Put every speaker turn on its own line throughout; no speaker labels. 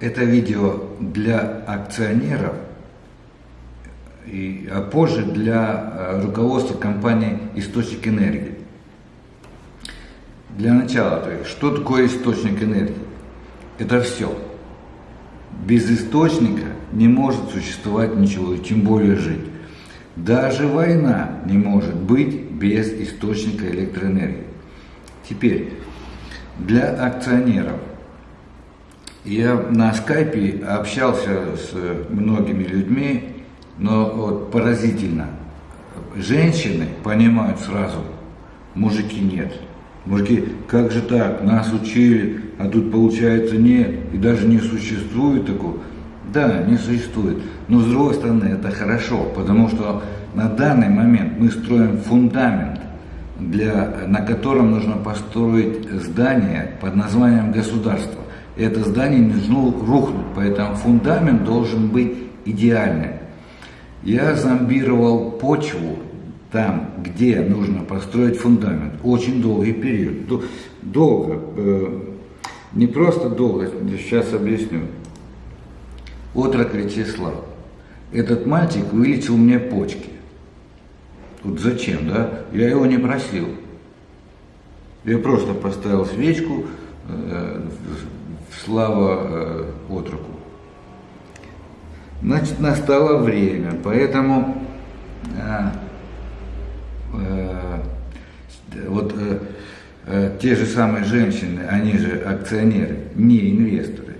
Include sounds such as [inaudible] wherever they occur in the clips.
это видео для акционеров, и, а позже для э, руководства компании «Источник энергии». Для начала, то есть, что такое источник энергии? Это все. Без источника не может существовать ничего, тем более жить. Даже война не может быть без источника электроэнергии. Теперь, для акционеров. Я на скайпе общался с многими людьми, но вот поразительно. Женщины понимают сразу, мужики нет. Мужики, как же так, нас учили, а тут получается нет, и даже не существует такого. Да, не существует. Но с другой стороны, это хорошо, потому что на данный момент мы строим фундамент, для, на котором нужно построить здание под названием государство. Это здание не должно рухнуть, поэтому фундамент должен быть идеальным. Я зомбировал почву там, где нужно построить фундамент. Очень долгий период. Долго. Э, не просто долго, сейчас объясню. Отрок Вячеслав. Этот мальчик вылечил мне почки. Вот зачем, да? Я его не просил. Я просто поставил свечку, э, слава э, отроку. Значит, настало время, поэтому э, э, вот те же самые женщины, они же акционеры, не инвесторы.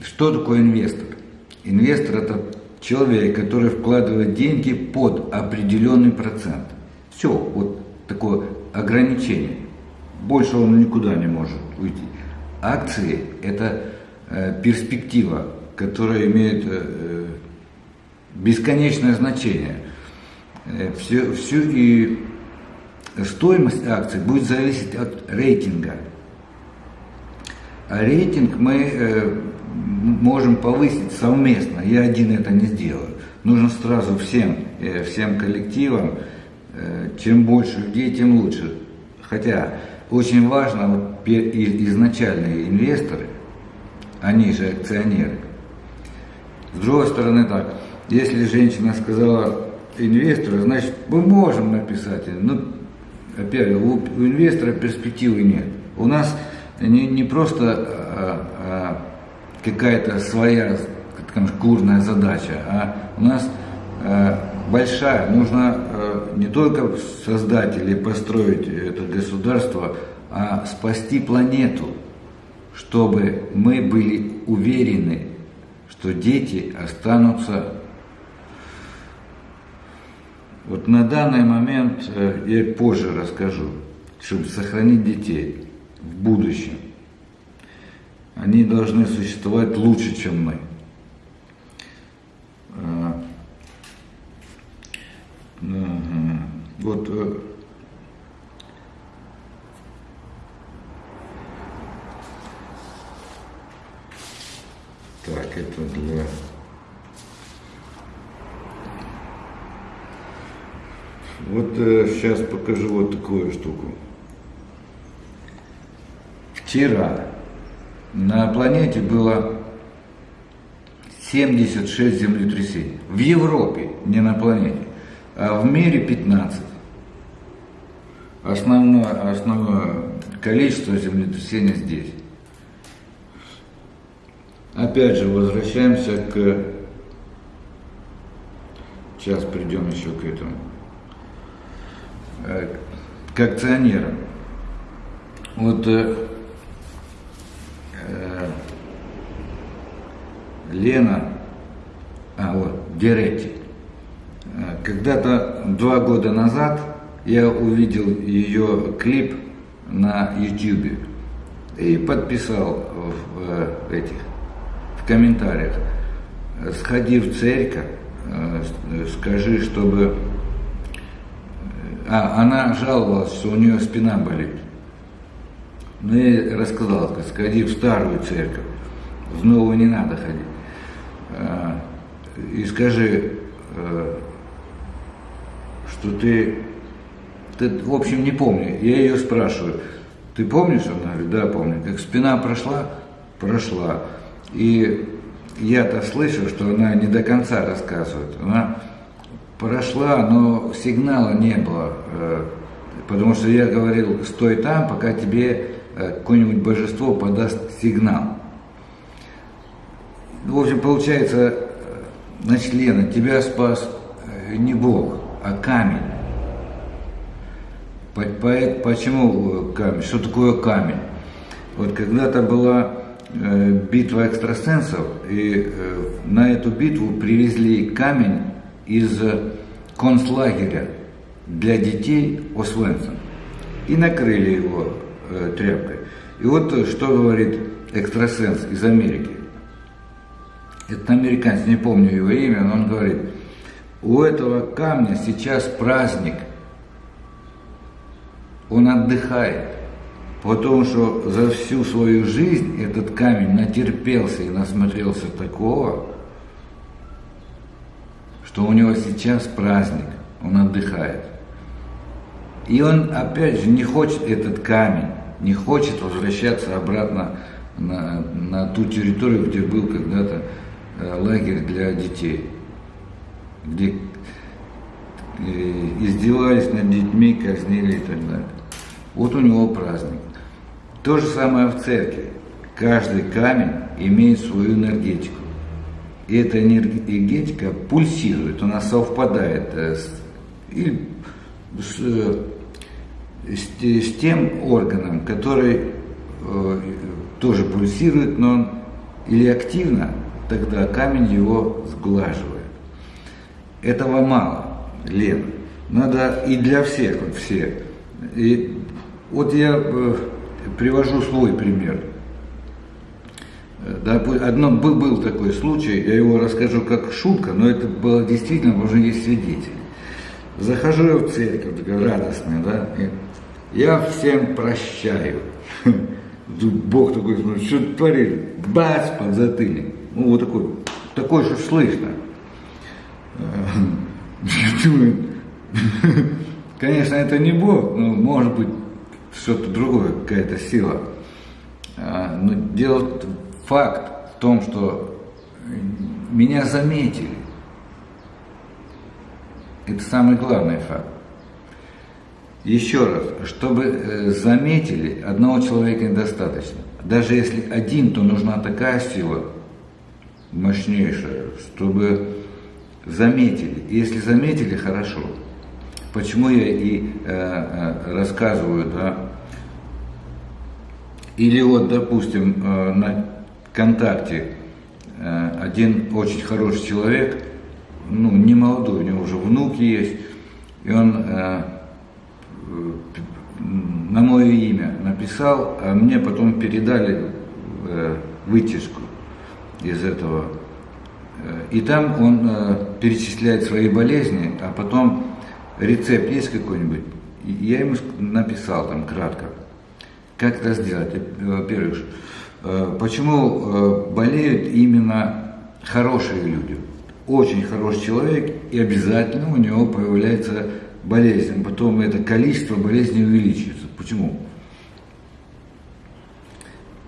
Что такое инвестор? Инвестор это человек, который вкладывает деньги под определенный процент. Все, вот такое ограничение. Больше он никуда не может уйти. Акции – это э, перспектива, которая имеет э, бесконечное значение. Э, все, все, и стоимость акций будет зависеть от рейтинга. А рейтинг мы э, можем повысить совместно. Я один это не сделаю. Нужно сразу всем, э, всем коллективам, э, чем больше людей, тем лучше. Хотя очень важно, вот, изначальные инвесторы, они же акционеры. С другой стороны так, если женщина сказала инвестору, значит мы можем написать. Ну, опять, у, инвестора перспективы нет. У нас не, не просто а, а, какая-то своя скажем, курная задача, а у нас а, большая, нужно а, не только создать или построить это государство, а спасти планету, чтобы мы были уверены, что дети останутся вот на данный момент э, я позже расскажу, чтобы сохранить детей в будущем. Они должны существовать лучше, чем мы. А, вот так, это для Вот э, сейчас покажу вот такую штуку. Вчера на планете было 76 землетрясений. В Европе, не на планете, а в мире 15. Основное, основное количество землетрясений здесь. Опять же, возвращаемся к... Сейчас придем еще к этому. Э, к акционерам. Вот э, э, Лена, а вот, Деретти, э, когда-то два года назад я увидел ее клип на YouTube и подписал в, в этих в комментариях. Сходи в церковь, скажи, чтобы а, она жаловалась, что у нее спина болит. Ну, я рассказал, сказать, сходи в старую церковь, в новую не надо ходить. А, и скажи, а, что ты, ты, в общем, не помню. Я ее спрашиваю, ты помнишь? Она говорит, да, помню. Как спина прошла? Прошла. И я-то слышу, что она не до конца рассказывает. Она прошла, но сигнала не было. Э, потому что я говорил, стой там, пока тебе э, какое-нибудь божество подаст сигнал. В общем, получается, э, значит, Лена, тебя спас не Бог, а камень. Почему камень? Что такое камень? Вот когда-то была битва экстрасенсов, и на эту битву привезли камень из концлагеря для детей Освенцим и накрыли его э, тряпкой. И вот э, что говорит экстрасенс из Америки. Это американец, не помню его имя, но он говорит, у этого камня сейчас праздник, он отдыхает, потому что за всю свою жизнь этот камень натерпелся и насмотрелся такого, что у него сейчас праздник, он отдыхает. И он, опять же, не хочет этот камень, не хочет возвращаться обратно на, на ту территорию, где был когда-то э, лагерь для детей, где э, издевались над детьми, казнили и так далее. Вот у него праздник. То же самое в церкви. Каждый камень имеет свою энергетику. И эта энергетика пульсирует, она совпадает э, с, и с, э, с, с тем органом, который э, тоже пульсирует, но он или активно, тогда камень его сглаживает. Этого мало, Лен. Надо и для всех, вот все. И вот я э, привожу свой пример. Да, одно, был, такой случай, я его расскажу как шутка, но это было действительно, уже есть свидетель. Захожу я в церковь, такая радостная, да, и я всем прощаю. [laughs] Бог такой смотрит, что ты творишь? Бац, под затыльник. Ну, вот такой, такой, что слышно. [laughs] [laughs] Конечно, это не Бог, но может быть что-то другое, какая-то сила. А, но дело факт в том, что меня заметили. Это самый главный факт. Еще раз, чтобы э, заметили, одного человека недостаточно. Даже если один, то нужна такая сила мощнейшая, чтобы заметили. Если заметили, хорошо. Почему я и э, э, рассказываю, да? Или вот, допустим, э, на ВКонтакте э, один очень хороший человек, ну, не молодой, у него уже внук есть, и он э, на мое имя написал, а мне потом передали э, вытяжку из этого. И там он перечисляет свои болезни, а потом рецепт есть какой-нибудь. Я ему написал там кратко, как это сделать. Во-первых, Э, почему э, болеют именно хорошие люди? Очень хороший человек, и обязательно у него появляется болезнь. Потом это количество болезней увеличивается. Почему?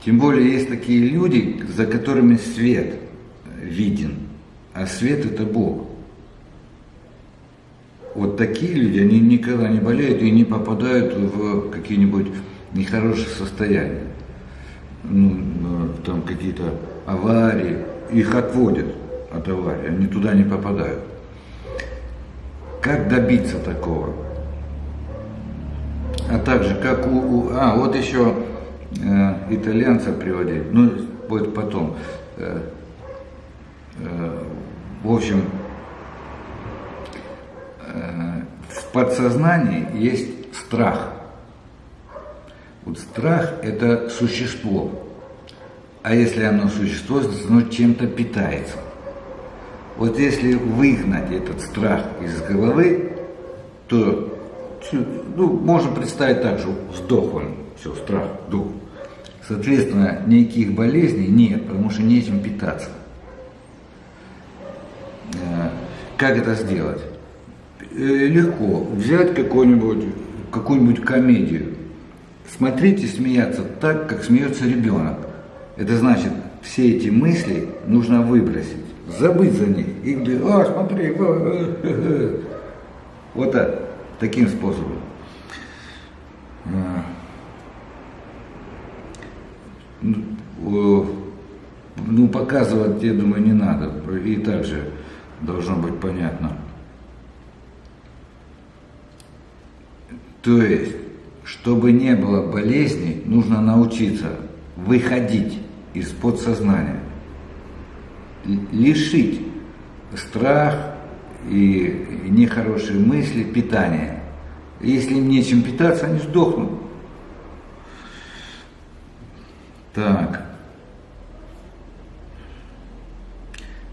Тем более есть такие люди, за которыми свет виден, а свет это Бог. Вот такие люди, они никогда не болеют и не попадают в какие-нибудь нехорошие состояния ну, там какие-то аварии, их отводят от аварии, они туда не попадают. Как добиться такого? А также, как у... у а, вот еще э, итальянца приводили, ну, будет потом. Э, э, в общем, в подсознании есть страх – вот страх – это существо. А если оно существо, оно чем-то питается. Вот если выгнать этот страх из головы, то ну, можно представить так, что сдох он, все, страх, дух. Соответственно, никаких болезней нет, потому что нечем питаться. Э, как это сделать? Э, легко. Взять какую-нибудь какую-нибудь комедию, Смотрите смеяться так, как смеется ребенок. Это значит, все эти мысли нужно выбросить, забыть за них. И говорить, а, смотри, вот так, таким способом. А. Ну, ну, показывать, я думаю, не надо. И так же должно быть понятно. То есть, чтобы не было болезней, нужно научиться выходить из подсознания, лишить страх и нехорошие мысли питания. Если им нечем питаться, они сдохнут. Так.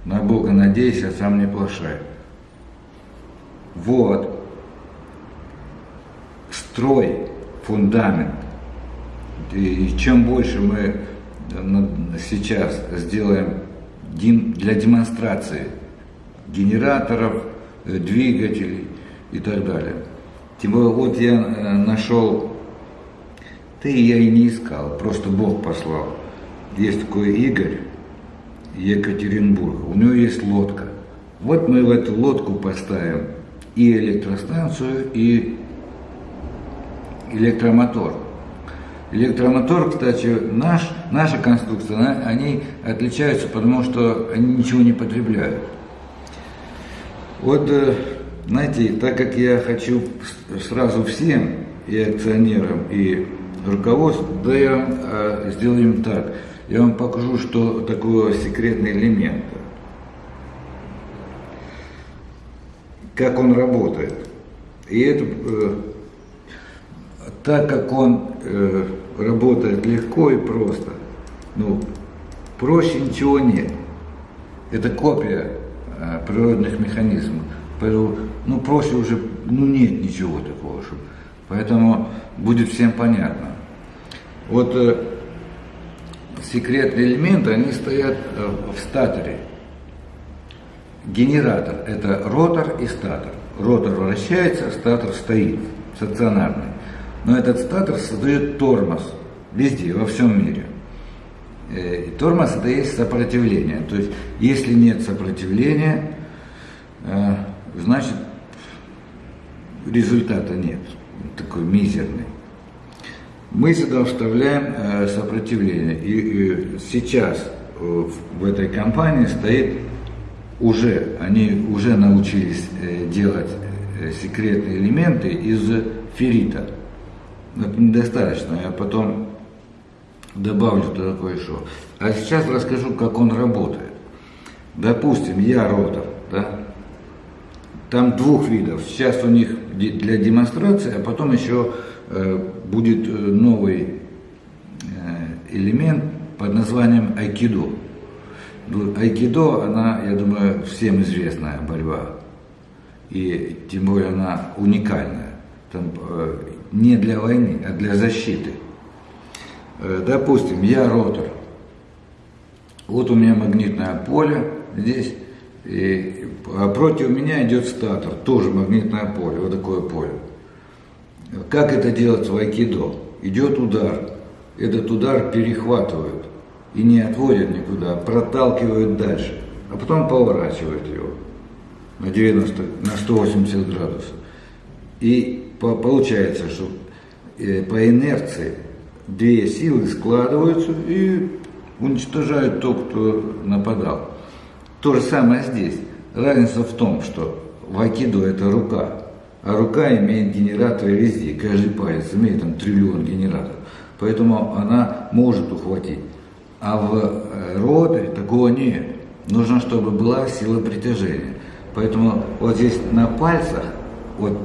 На Бога надейся, а сам не плашай. Вот. Строй фундамент. И чем больше мы сейчас сделаем для демонстрации генераторов, э, двигателей и так далее. Тем более, вот я э, нашел, ты я и не искал, просто Бог послал. Есть такой Игорь, Екатеринбург, у него есть лодка. Вот мы в эту лодку поставим и электростанцию, и электромотор. Электромотор, кстати, наш, наша конструкция, они отличаются, потому что они ничего не потребляют. Вот, э, знаете, так как я хочу сразу всем, и акционерам, и руководству, да я э, сделаем так. Я вам покажу, что такое секретный элемент. Как он работает. И это э, так как он э, работает легко и просто, ну, проще ничего нет. Это копия э, природных механизмов. Поэтому, ну, проще уже, ну, нет ничего такого. Чтобы, поэтому будет всем понятно. Вот э, секретные элементы, они стоят э, в статоре. Генератор – это ротор и статор. Ротор вращается, статор стоит, стационарный. Но этот статор создает тормоз везде, во всем мире. Э, и тормоз это есть сопротивление. То есть, если нет сопротивления, э, значит результата нет, такой мизерный. Мы сюда вставляем э, сопротивление. И сейчас в этой компании стоит уже, они уже научились делать секретные элементы из феррита это недостаточно, я потом добавлю туда кое-что. А сейчас расскажу, как он работает. Допустим, я ротор, да, там двух видов. Сейчас у них для демонстрации, а потом еще э, будет э, новый э, элемент под названием айкидо. Ну, айкидо, она, я думаю, всем известная борьба. И тем более она уникальная там, не для войны, а для защиты. Э, допустим, я ротор. Вот у меня магнитное поле здесь, и, а против меня идет статор, тоже магнитное поле, вот такое поле. Как это делать в айкидо? Идет удар, этот удар перехватывают и не отводят никуда, а проталкивают дальше, а потом поворачивают его на 90, на 180 градусов. И получается, что э, по инерции две силы складываются и уничтожают то, кто нападал. То же самое здесь. Разница в том, что в айкидо это рука, а рука имеет генераторы везде, каждый палец имеет там триллион генераторов. Поэтому она может ухватить. А в э, роторе такого нет. Нужно, чтобы была сила притяжения. Поэтому вот здесь на пальцах, вот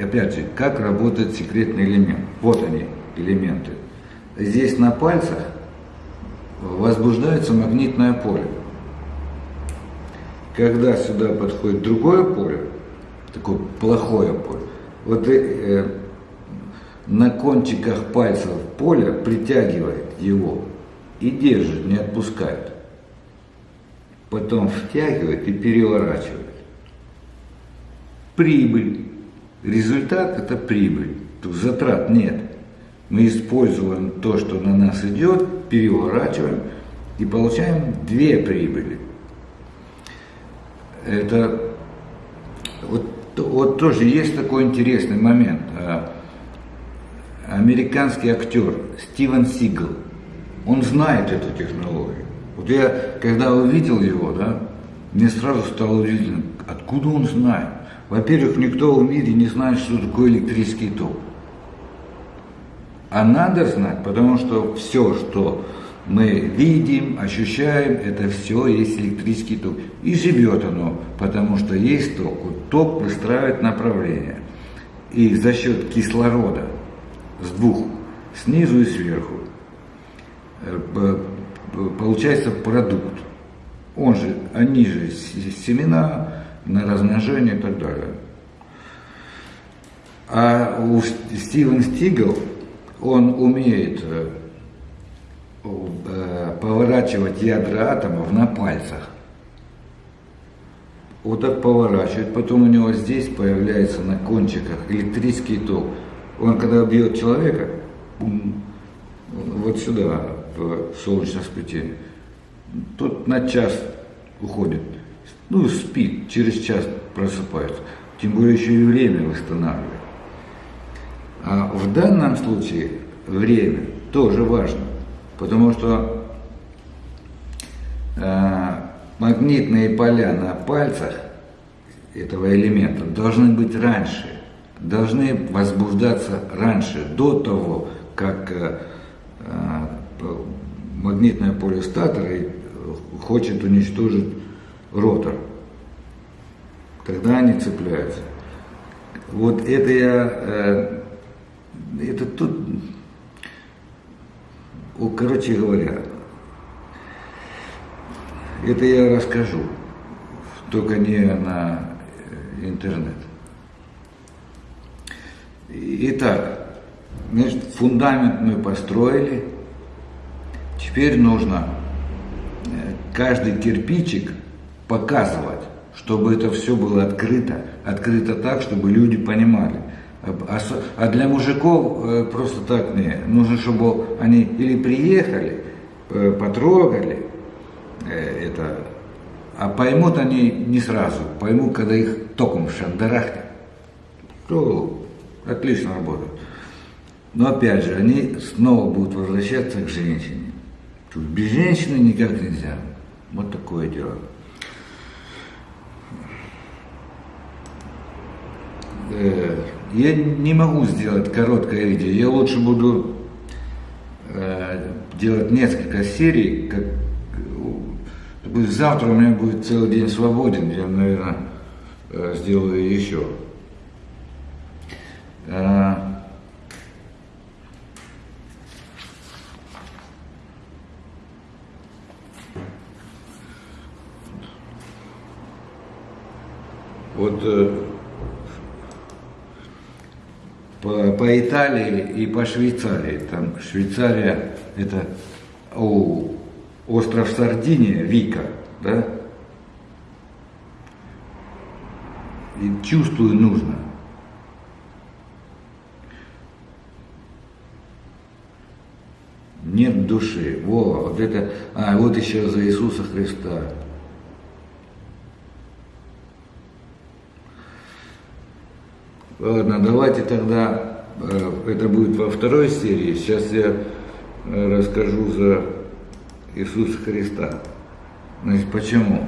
опять же, как работает секретный элемент. Вот они, элементы. Здесь на пальцах возбуждается магнитное поле. Когда сюда подходит другое поле, такое плохое поле, вот э, на кончиках пальцев поля притягивает его и держит, не отпускает. Потом втягивает и переворачивает. Прибыль. Результат – это прибыль, тут затрат нет. Мы используем то, что на нас идет, переворачиваем и получаем две прибыли. Это вот, вот тоже есть такой интересный момент. А, американский актер Стивен Сигл, он знает эту технологию. Вот я, когда увидел его, да, мне сразу стало удивительно, откуда он знает. Во-первых, никто в мире не знает, что такое электрический ток. А надо знать, потому что все, что мы видим, ощущаем, это все есть электрический ток. И живет оно, потому что есть ток. Вот ток выстраивает направление. И за счет кислорода с двух, снизу и сверху, э, получается продукт. Он же, они же семена на размножение и так далее. А у Стивен Стигл, он умеет э, Э, поворачивать ядра атомов на пальцах. Вот так поворачивает, потом у него здесь появляется на кончиках электрический ток. Он когда бьет человека, вот сюда, в солнечное сплетение, тот на час уходит. Ну, спит, через час просыпается. Тем более еще и время восстанавливает. А в данном случае время тоже важно. Потому что э, магнитные поля на пальцах этого элемента должны быть раньше, должны возбуждаться раньше, до того, как э, э, магнитное поле статора хочет уничтожить ротор. Тогда они цепляются. Вот это я, э, это тут Короче говоря, это я расскажу, только не на интернет. Итак, значит, фундамент мы построили. Теперь нужно э, каждый кирпичик показывать, чтобы это все было открыто. Открыто так, чтобы люди понимали. А, а для мужиков э, просто так не. Нужно, чтобы они или приехали, э, потрогали э, это, а поймут они не сразу. Поймут, когда их током шандарахнет. То отлично работают. Но опять же, они снова будут возвращаться к женщине. Без женщины никак нельзя. Вот такое дело. Я не могу сделать короткое видео, я лучше буду э, делать несколько серий, как завтра у меня будет целый день свободен, я, наверное, э, сделаю еще. Э, вот э, по, Италии и по Швейцарии. Там Швейцария это о, остров Сардиния, Вика, да? И чувствую нужно. Нет души. Во, вот это, а вот еще за Иисуса Христа. Ладно, давайте тогда, это будет во второй серии. Сейчас я э, расскажу за Иисуса Христа. Значит, почему?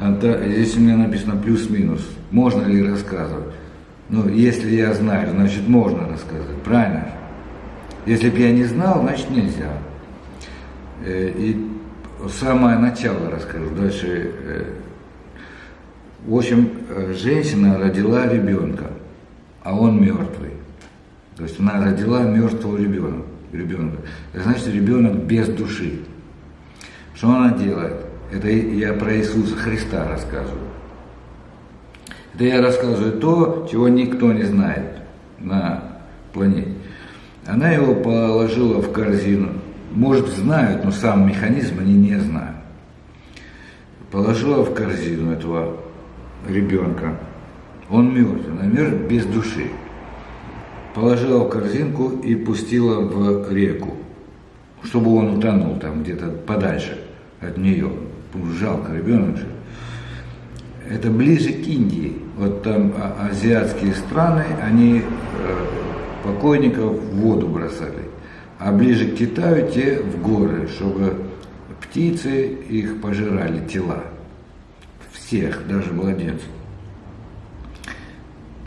Здесь у меня написано плюс-минус. Можно ли рассказывать? Ну, если я знаю, значит, можно рассказывать. Правильно? Если бы я не знал, значит, нельзя. Э, и самое начало расскажу. Дальше. В общем, женщина родила ребенка а он мертвый. То есть она родила мертвого ребенка. ребенка. Это значит, ребенок без души. Что она делает? Это я про Иисуса Христа рассказываю. Это я рассказываю то, чего никто не знает на планете. Она его положила в корзину. Может, знают, но сам механизм они не знают. Положила в корзину этого ребенка. Он мертв, она мертв без души. Положила в корзинку и пустила в реку, чтобы он утонул там где-то подальше. от нее. Жалко, ребенок же. Это ближе к Индии. Вот там а, азиатские страны, они э, покойников в воду бросали. А ближе к Китаю те в горы, чтобы птицы их пожирали тела. Всех, даже младенцев.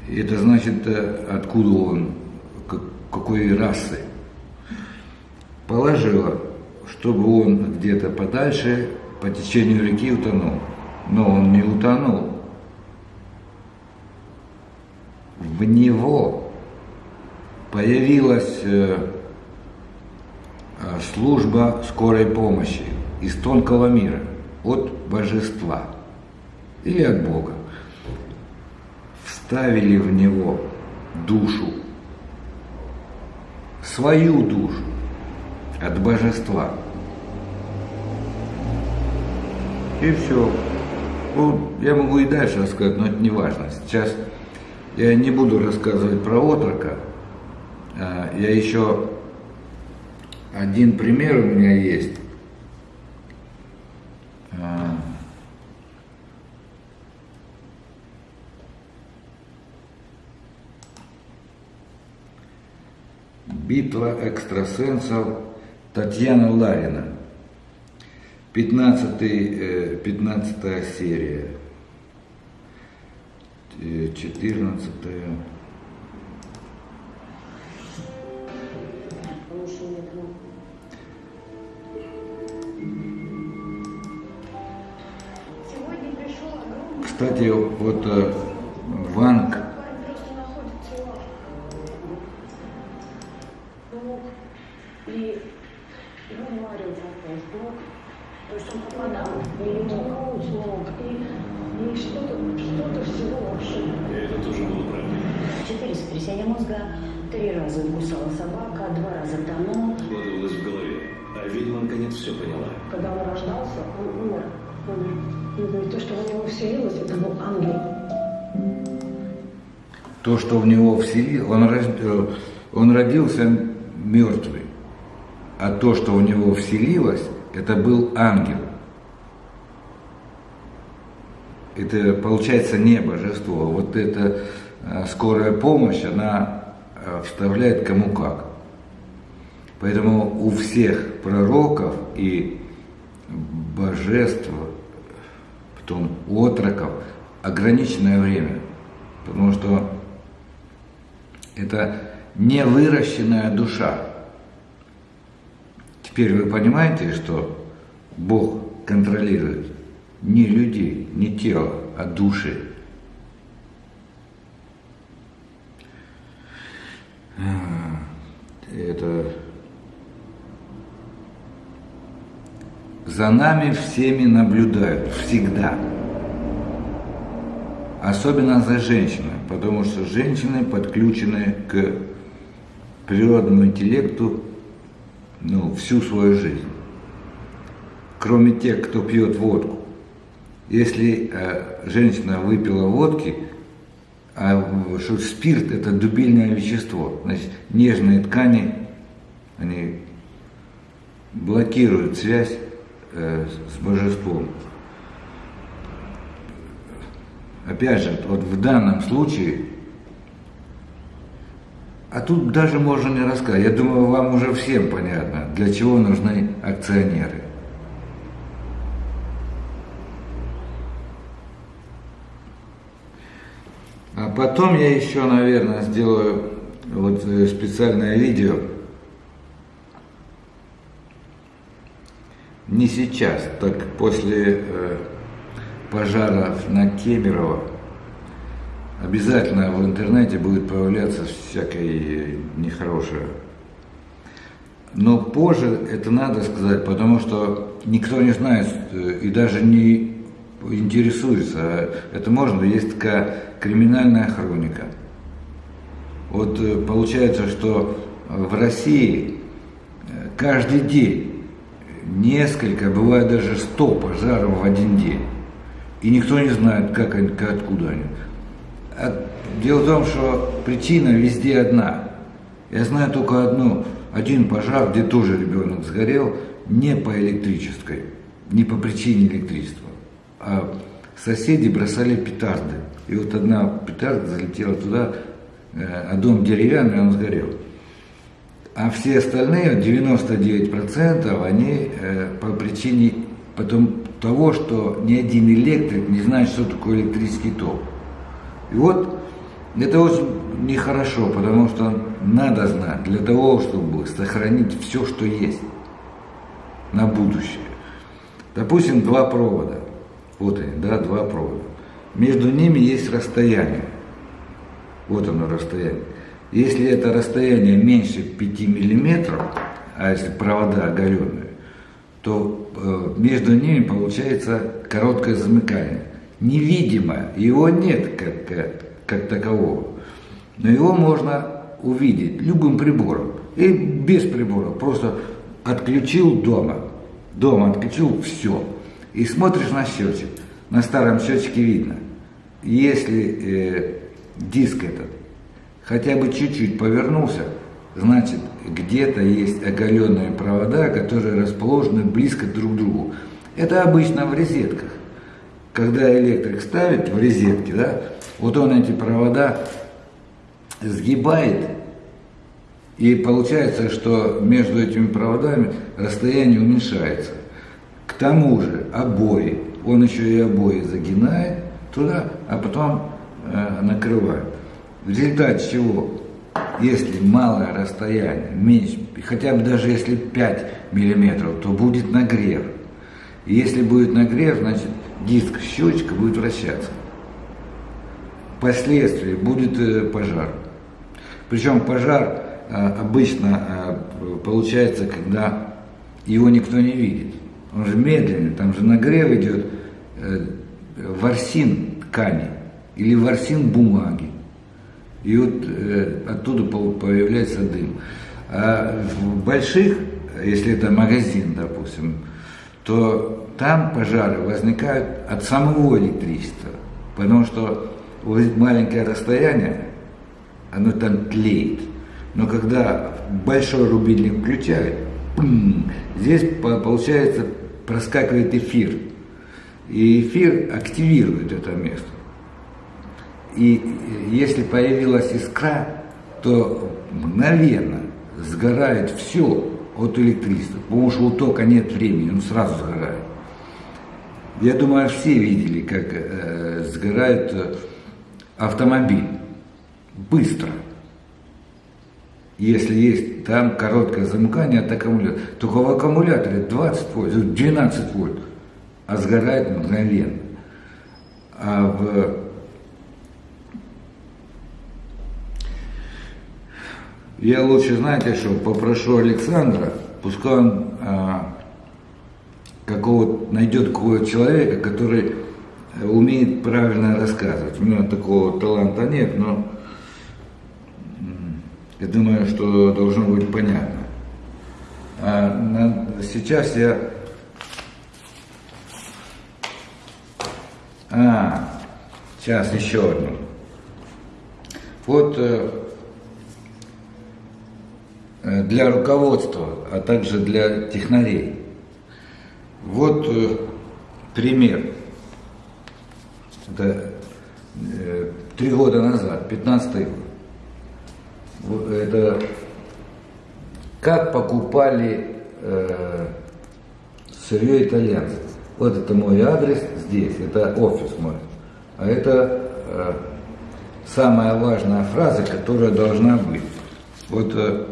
Это значит, э, откуда он, какой расы. Положила, чтобы он где-то подальше по течению реки утонул. Но он не утонул. В него появилась э, э, служба скорой помощи из тонкого мира, от божества или от Бога. Вставили в него душу, свою душу от божества. И все. Ну, я могу и дальше рассказать, но это не важно. Сейчас я не буду рассказывать про отрока. А, я еще один пример у меня есть. Битва экстрасенсов Татьяна Ларина. 15, 15 э, серия. 14. Кстати, вот э, Ванг и его Марио блок, то есть он попадал, и ему коуч мог, и, и что-то, что-то всего вообще. И это тоже было правда. Четыре сотрясения мозга, три раза укусала собака, два раза тонул. Складывалось в голове, а ведьма наконец все поняла. Когда он рождался, он умер. Он, то, что в него вселилось, это был ангел. То, что в него вселилось, он, э, он родился мертвый. А то, что в него вселилось, это был ангел. Это, получается, не божество. Вот эта э, скорая помощь, она э, вставляет кому как. Поэтому у всех пророков и божеств, потом отроков, ограниченное время. Потому что это невыращенная душа. Теперь вы понимаете, что Бог контролирует не людей, не тело, а души. Это за нами всеми наблюдают, всегда. Особенно за женщинами, потому что женщины подключены к природному интеллекту ну, всю свою жизнь. Кроме тех, кто пьет водку. Если э, женщина выпила водки, а что спирт это дубильное вещество, значит, нежные ткани, они блокируют связь э, с божеством. Опять же, вот в данном случае а тут даже можно не рассказать. Я думаю, вам уже всем понятно, для чего нужны акционеры. А потом я еще, наверное, сделаю вот э, специальное видео. Не сейчас, так после э, пожара на Кемерово обязательно в интернете будет появляться всякое нехорошее. Но позже это надо сказать, потому что никто не знает э, и даже не интересуется. Это можно, есть такая криминальная хроника. Вот э, получается, что в России э, каждый день несколько, бывает даже сто пожаров в один день. И никто не знает, как они, откуда они. А дело в том, что причина везде одна. Я знаю только одну, один пожар, где тоже ребенок сгорел, не по электрической, не по причине электричества, а соседи бросали петарды. И вот одна петарда залетела туда, э, а дом деревянный, он сгорел. А все остальные, 99%, они э, по причине потом того, что ни один электрик не знает, что такое электрический ток. И вот это очень нехорошо, потому что надо знать для того, чтобы сохранить все, что есть на будущее. Допустим, два провода. Вот они, да, два провода. Между ними есть расстояние. Вот оно расстояние. Если это расстояние меньше 5 миллиметров, а если провода оголенные, то э, между ними получается короткое замыкание. Невидимое, его нет как, как, как такового. Но его можно увидеть любым прибором. И без прибора. Просто отключил дома. Дома отключил все. И смотришь на счетчик. На старом счетчике видно. Если э, диск этот хотя бы чуть-чуть повернулся, значит где-то есть оголенные провода, которые расположены близко друг к другу. Это обычно в розетках. Когда электрик ставит в розетки, да, вот он эти провода сгибает, и получается, что между этими проводами расстояние уменьшается. К тому же обои, он еще и обои загинает туда, а потом э, накрывает. В результате чего, если малое расстояние, меньше, хотя бы даже если 5 миллиметров, то будет нагрев. И если будет нагрев, значит диск счетчика будет вращаться. Впоследствии будет э, пожар. Причем пожар э, обычно э, получается, когда его никто не видит. Он же медленный, там же нагрев идет ворсин ткани или ворсин бумаги. И вот оттуда появляется дым. А в больших, если это магазин, допустим, то там пожары возникают от самого электричества, потому что маленькое расстояние, оно там тлеет. Но когда большой рубильник включают, здесь получается проскакивает эфир. И эфир активирует это место. И если появилась искра, то мгновенно сгорает все от электричества, потому что у тока нет времени, он сразу сгорает. Я думаю, все видели, как э, сгорает э, автомобиль быстро. Если есть там короткое замыкание от аккумулятора, только в аккумуляторе 20 вольт, 12 вольт, а сгорает мгновенно. А в Я лучше, знаете что, попрошу Александра, пускай он а, какого найдет какого человека, который умеет правильно рассказывать. У меня такого таланта нет, но я думаю, что должно быть понятно. А сейчас я... А, сейчас еще одну. Вот э, Э, для руководства, а также для технарей. Вот э, пример. Это три года назад, 15 год. Это как покупали э, сырье итальянцев. Вот это мой адрес здесь, это офис мой. А это э, самая важная фраза, которая должна быть. Вот э,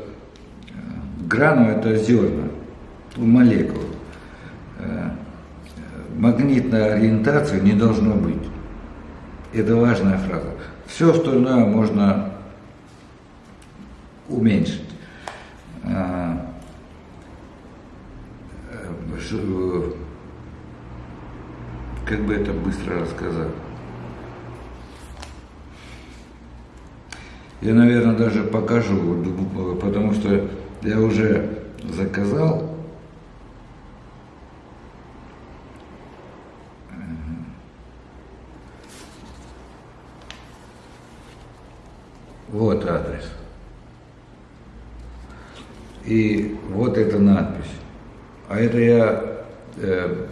Грану это зерна, молекулы. Э, магнитной ориентации не должно быть. Это важная фраза. Все остальное можно уменьшить. Э, э, как бы это быстро рассказать? Я, наверное, даже покажу, потому что я уже заказал. Вот адрес. И вот эта надпись. А это я э,